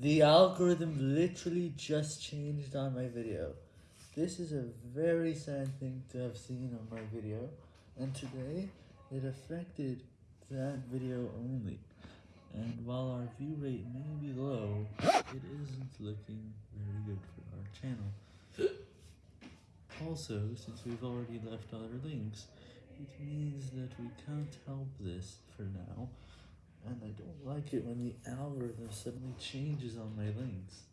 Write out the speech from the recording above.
The algorithm literally just changed on my video. This is a very sad thing to have seen on my video, and today it affected that video only. And while our view rate may be low, it isn't looking very good for our channel. Also, since we've already left other links, it means that we can't help this for now, like it when the algorithm suddenly changes on my links.